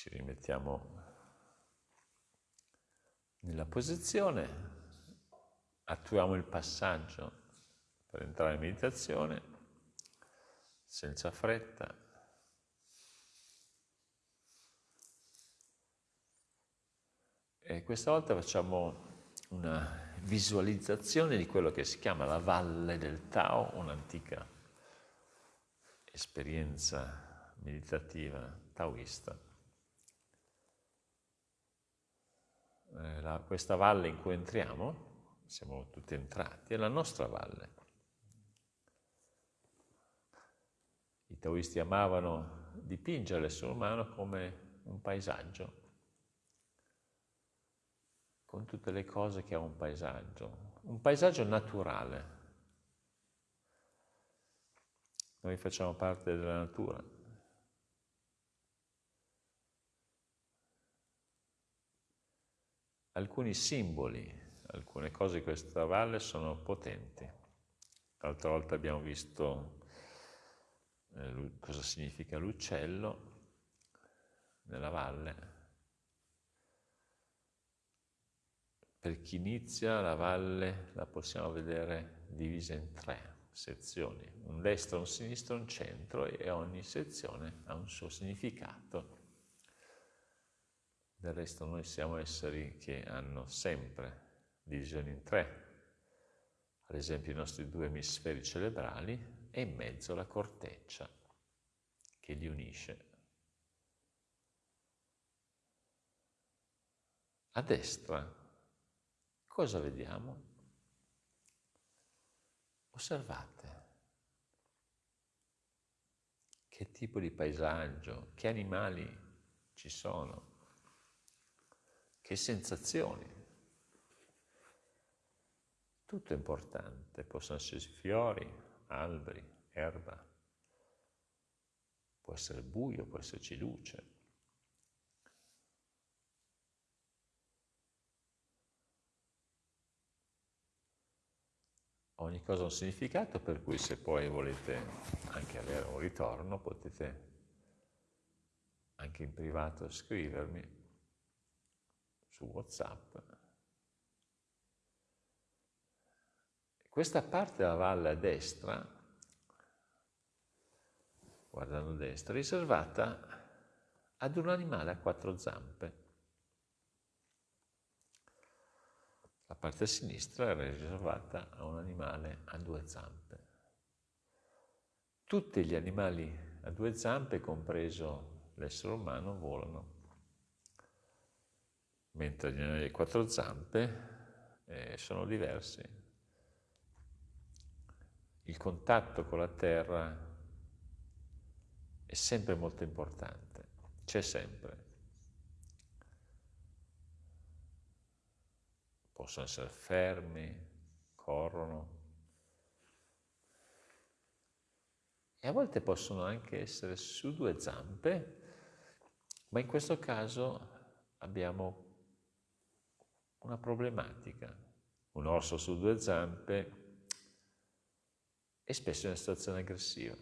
Ci rimettiamo nella posizione, attuiamo il passaggio per entrare in meditazione senza fretta. E questa volta facciamo una visualizzazione di quello che si chiama la Valle del Tao, un'antica esperienza meditativa taoista. Eh, la, questa valle in cui entriamo, siamo tutti entrati, è la nostra valle. I taoisti amavano dipingere l'essere umano come un paesaggio, con tutte le cose che ha un paesaggio, un paesaggio naturale. Noi facciamo parte della natura. Alcuni simboli, alcune cose di questa valle sono potenti. L'altra volta abbiamo visto eh, cosa significa l'uccello nella valle. Per chi inizia la valle la possiamo vedere divisa in tre sezioni, un destro, un sinistro, un centro e ogni sezione ha un suo significato del resto noi siamo esseri che hanno sempre divisioni in tre, ad esempio i nostri due emisferi cerebrali e in mezzo la corteccia che li unisce. A destra cosa vediamo? Osservate che tipo di paesaggio, che animali ci sono che sensazioni. Tutto è importante, possono essere fiori, alberi, erba, può essere buio, può esserci luce. Ogni cosa ha un significato, per cui se poi volete anche avere un ritorno potete anche in privato scrivermi su WhatsApp. Questa parte della valle a destra, guardando a destra, è riservata ad un animale a quattro zampe. La parte a sinistra era riservata a un animale a due zampe. Tutti gli animali a due zampe, compreso l'essere umano, volano mentre a quattro zampe eh, sono diversi. Il contatto con la terra è sempre molto importante, c'è sempre. Possono essere fermi, corrono, e a volte possono anche essere su due zampe, ma in questo caso abbiamo una problematica. Un orso su due zampe è spesso in una situazione aggressiva.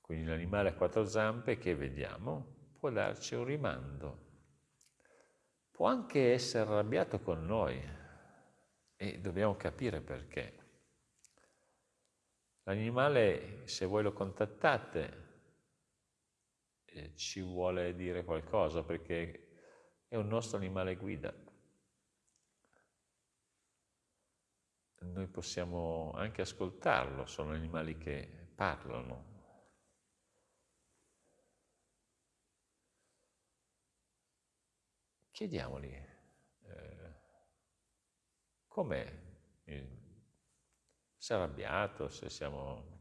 Quindi l'animale a quattro zampe che vediamo può darci un rimando. Può anche essere arrabbiato con noi e dobbiamo capire perché. L'animale, se voi lo contattate, ci vuole dire qualcosa perché è un nostro animale guida. Noi possiamo anche ascoltarlo, sono animali che parlano. Chiediamogli eh, com'è, se è arrabbiato, se siamo,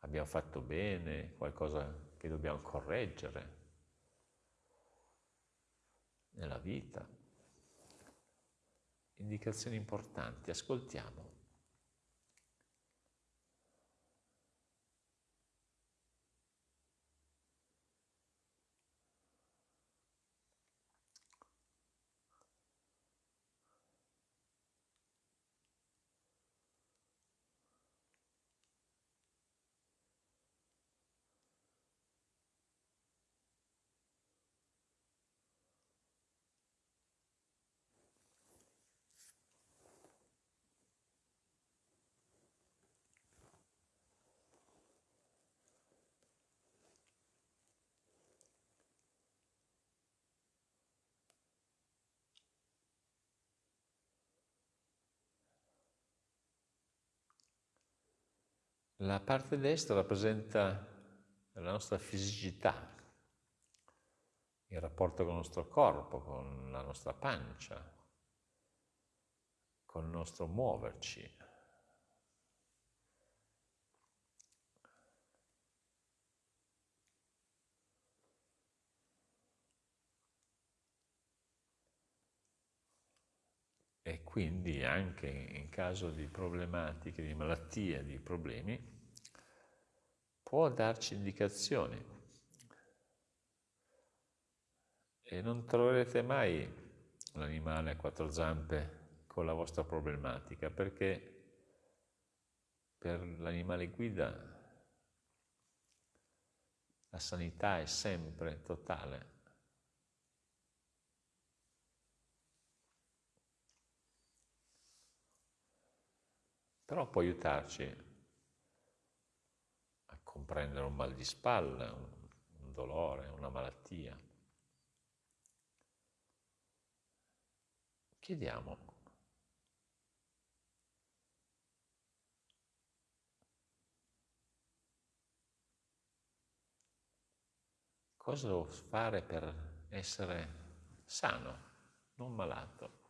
abbiamo fatto bene, qualcosa che dobbiamo correggere nella vita. Indicazioni importanti, ascoltiamo. La parte destra rappresenta la nostra fisicità, il rapporto con il nostro corpo, con la nostra pancia, con il nostro muoverci. E quindi anche in caso di problematiche, di malattie, di problemi, può darci indicazioni. E non troverete mai un animale a quattro zampe con la vostra problematica, perché per l'animale guida la sanità è sempre totale. Però può aiutarci a comprendere un mal di spalla, un dolore, una malattia. Chiediamo Cosa devo fare per essere sano, non malato?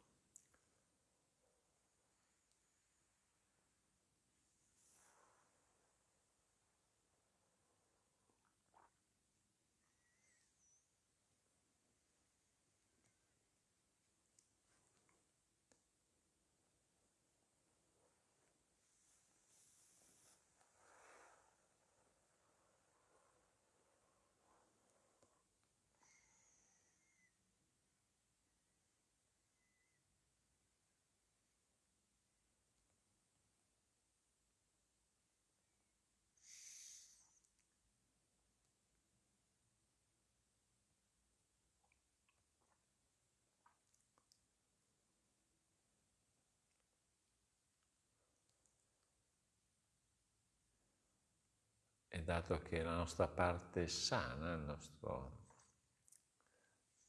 E dato che la nostra parte sana, il nostro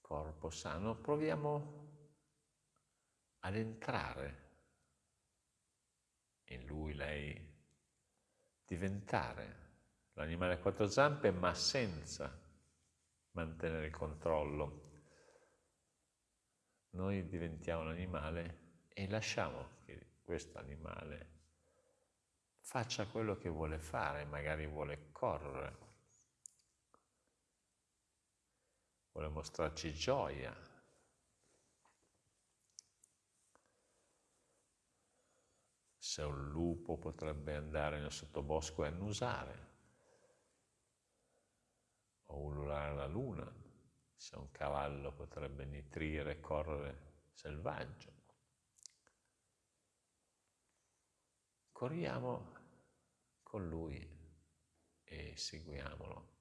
corpo sano, proviamo ad entrare in lui, lei, diventare l'animale a quattro zampe ma senza mantenere il controllo. Noi diventiamo l'animale e lasciamo che questo animale faccia quello che vuole fare, magari vuole correre, vuole mostrarci gioia. Se un lupo potrebbe andare nel sottobosco e annusare, o ululare la luna, se un cavallo potrebbe nitrire e correre selvaggio. Corriamo con lui e seguiamolo.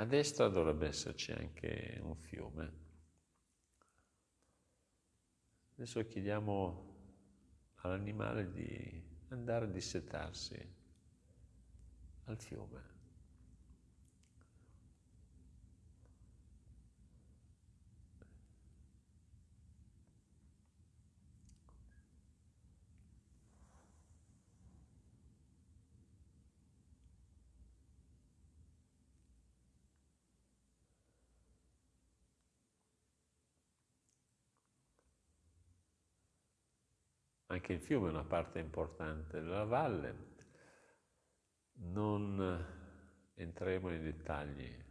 A destra dovrebbe esserci anche un fiume. Adesso chiediamo all'animale di andare a dissetarsi al fiume. Anche il fiume è una parte importante della valle. Non entreremo nei dettagli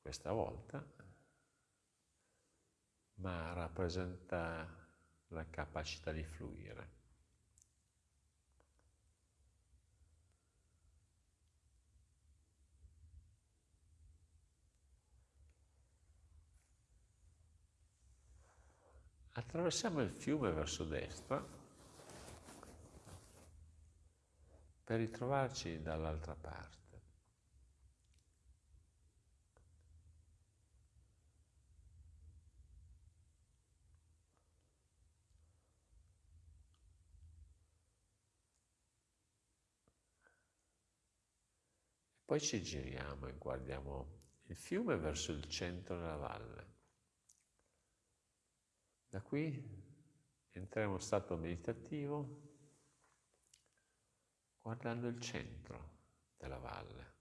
questa volta, ma rappresenta la capacità di fluire. Attraversiamo il fiume verso destra per ritrovarci dall'altra parte. Poi ci giriamo e guardiamo il fiume verso il centro della valle. Da qui entriamo in stato meditativo guardando il centro della valle.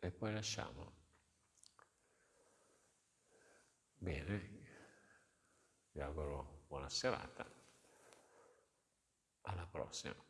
E poi lasciamo. Bene, vi auguro buona serata, alla prossima.